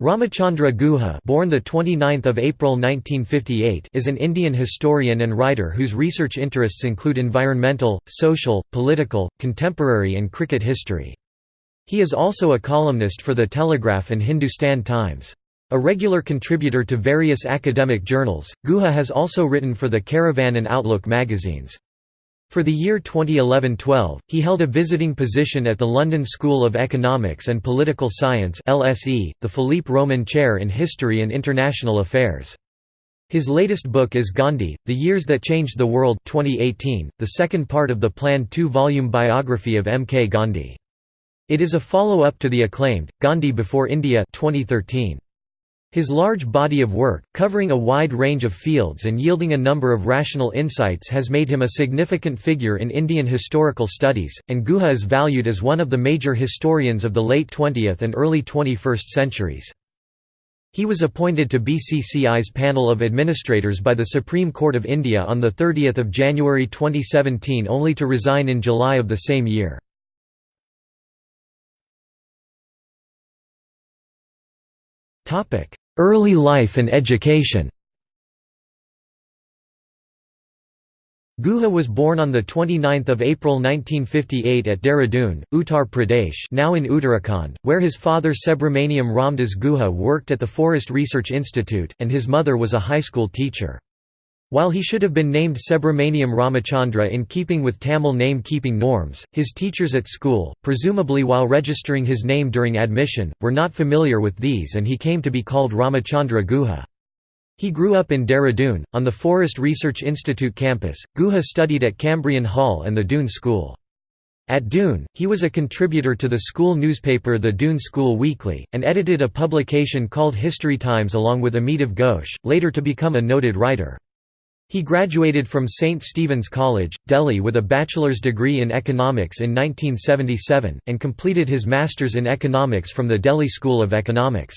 Ramachandra Guha born the 29th of April 1958 is an Indian historian and writer whose research interests include environmental, social, political, contemporary and cricket history. He is also a columnist for The Telegraph and Hindustan Times. A regular contributor to various academic journals, Guha has also written for the Caravan and Outlook magazines. For the year 2011–12, he held a visiting position at the London School of Economics and Political Science LSE, the Philippe Roman Chair in History and International Affairs. His latest book is Gandhi, The Years That Changed the World 2018, the second part of the planned two-volume biography of M. K. Gandhi. It is a follow-up to the acclaimed, Gandhi Before India 2013. His large body of work, covering a wide range of fields and yielding a number of rational insights has made him a significant figure in Indian historical studies, and Guha is valued as one of the major historians of the late 20th and early 21st centuries. He was appointed to BCCI's panel of administrators by the Supreme Court of India on 30 January 2017 only to resign in July of the same year. Early life and education Guha was born on 29 April 1958 at Dehradun, Uttar Pradesh now in Uttarakhand, where his father Subramaniam Ramdas Guha worked at the Forest Research Institute, and his mother was a high school teacher. While he should have been named Subramaniam Ramachandra in keeping with Tamil name-keeping norms, his teachers at school, presumably while registering his name during admission, were not familiar with these and he came to be called Ramachandra Guha. He grew up in Dehradun, on the Forest Research Institute campus. Guha studied at Cambrian Hall and the Doon School. At Doon, he was a contributor to the school newspaper the Doon School Weekly, and edited a publication called History Times along with Amitav Ghosh, later to become a noted writer. He graduated from St. Stephen's College, Delhi with a bachelor's degree in economics in 1977, and completed his master's in economics from the Delhi School of Economics.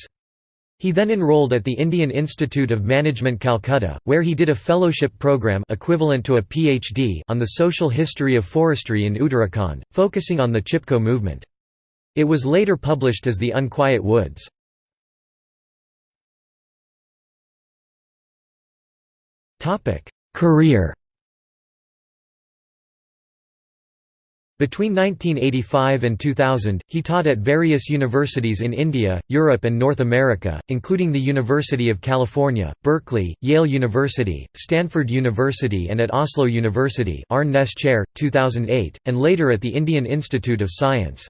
He then enrolled at the Indian Institute of Management Calcutta, where he did a fellowship program equivalent to a PhD on the social history of forestry in Uttarakhand, focusing on the Chipko movement. It was later published as The Unquiet Woods. Topic: Career. Between 1985 and 2000, he taught at various universities in India, Europe and North America, including the University of California, Berkeley, Yale University, Stanford University and at Oslo University Arne Chair, 2008, and later at the Indian Institute of Science.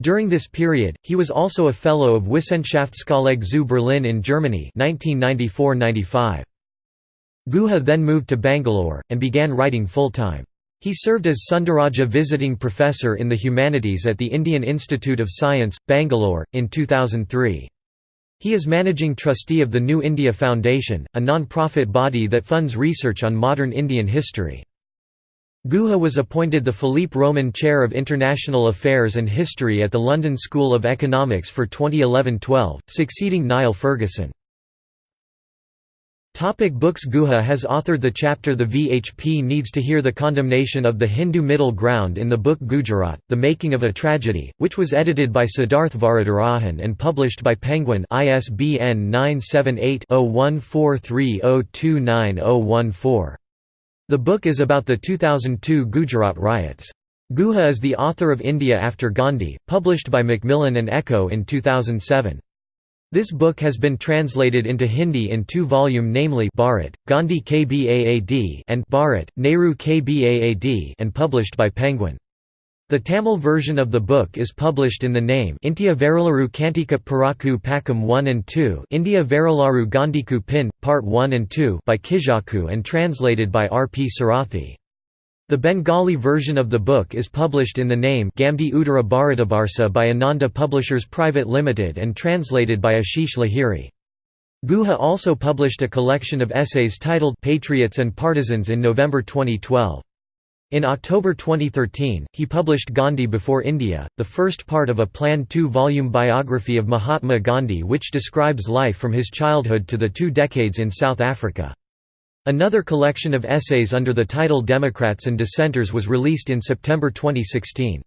During this period, he was also a Fellow of Wissenschaftskolleg zu Berlin in Germany 1994–95. Guha then moved to Bangalore, and began writing full-time. He served as Sundaraja Visiting Professor in the Humanities at the Indian Institute of Science, Bangalore, in 2003. He is managing trustee of the New India Foundation, a non-profit body that funds research on modern Indian history. Guha was appointed the Philippe Roman Chair of International Affairs and History at the London School of Economics for 2011–12, succeeding Niall Ferguson. Topic books Guha has authored the chapter The VHP Needs to Hear the Condemnation of the Hindu Middle Ground in the book Gujarat, The Making of a Tragedy, which was edited by Siddharth Varadarajan and published by Penguin ISBN 978-0143029014. The book is about the 2002 Gujarat riots. Guha is the author of India After Gandhi, published by Macmillan and Ecco in 2007. This book has been translated into Hindi in two volume namely Bharat, Gandhi Kbaad and Bharat, Nehru Kbaad and published by Penguin. The Tamil version of the book is published in the name India Varilaru Kantika Paraku Pakam 1 and 2 India Varilaru Gandhiku Pin, Part 1 and 2 by Kijaku and translated by R. P. Sarathi. The Bengali version of the book is published in the name Gamdi Uttara Bharatabarsa by Ananda Publishers Private Limited and translated by Ashish Lahiri. Guha also published a collection of essays titled Patriots and Partisans in November 2012. In October 2013, he published Gandhi Before India, the first part of a planned two-volume biography of Mahatma Gandhi which describes life from his childhood to the two decades in South Africa. Another collection of essays under the title Democrats and Dissenters was released in September 2016.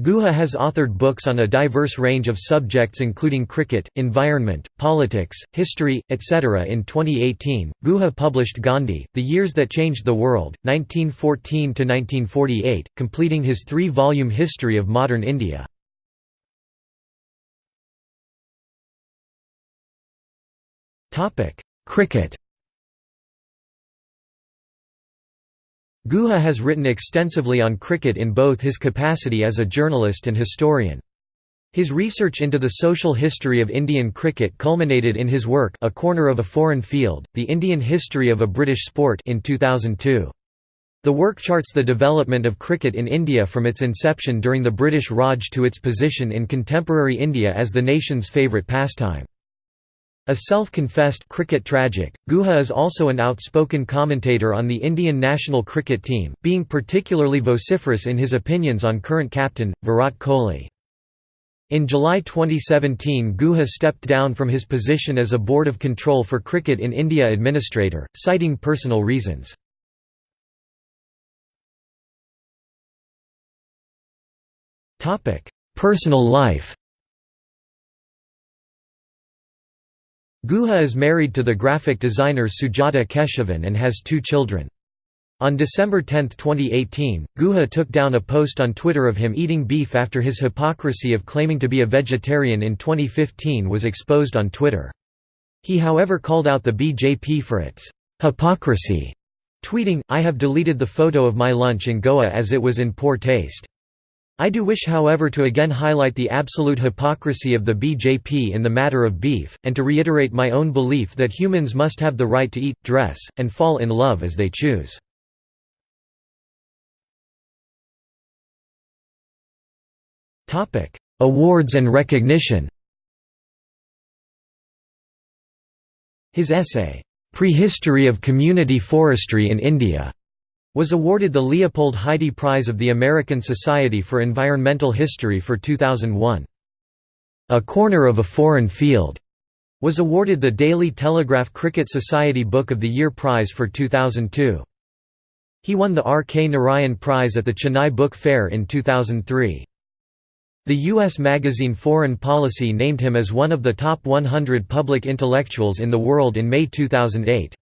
Guha has authored books on a diverse range of subjects including cricket, environment, politics, history, etc. In 2018, Guha published Gandhi, The Years That Changed the World, 1914–1948, completing his three-volume history of modern India. Cricket Guha has written extensively on cricket in both his capacity as a journalist and historian. His research into the social history of Indian cricket culminated in his work A Corner of a Foreign Field, The Indian History of a British Sport in 2002. The work charts the development of cricket in India from its inception during the British Raj to its position in contemporary India as the nation's favourite pastime. A self-confessed cricket tragic, Guha is also an outspoken commentator on the Indian national cricket team, being particularly vociferous in his opinions on current captain, Virat Kohli. In July 2017 Guha stepped down from his position as a Board of Control for Cricket in India administrator, citing personal reasons. Personal life Guha is married to the graphic designer Sujata Keshavan and has two children. On December 10, 2018, Guha took down a post on Twitter of him eating beef after his hypocrisy of claiming to be a vegetarian in 2015 was exposed on Twitter. He however called out the BJP for its hypocrisy, tweeting, I have deleted the photo of my lunch in Goa as it was in poor taste. I do wish however to again highlight the absolute hypocrisy of the BJP in the matter of beef, and to reiterate my own belief that humans must have the right to eat, dress, and fall in love as they choose. Awards and recognition His essay, "'Prehistory of Community Forestry in India' was awarded the Leopold Hidy Prize of the American Society for Environmental History for 2001. A Corner of a Foreign Field was awarded the Daily Telegraph Cricket Society Book of the Year Prize for 2002. He won the R. K. Narayan Prize at the Chennai Book Fair in 2003. The U.S. magazine Foreign Policy named him as one of the top 100 public intellectuals in the world in May 2008.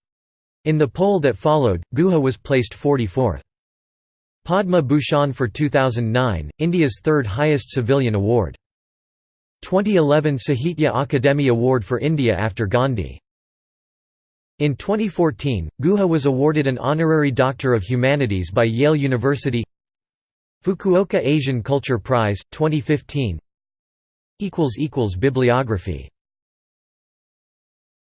In the poll that followed, Guha was placed 44th. Padma Bhushan for 2009, India's third highest civilian award. 2011 Sahitya Akademi Award for India after Gandhi. In 2014, Guha was awarded an honorary Doctor of Humanities by Yale University Fukuoka Asian Culture Prize, 2015 Bibliography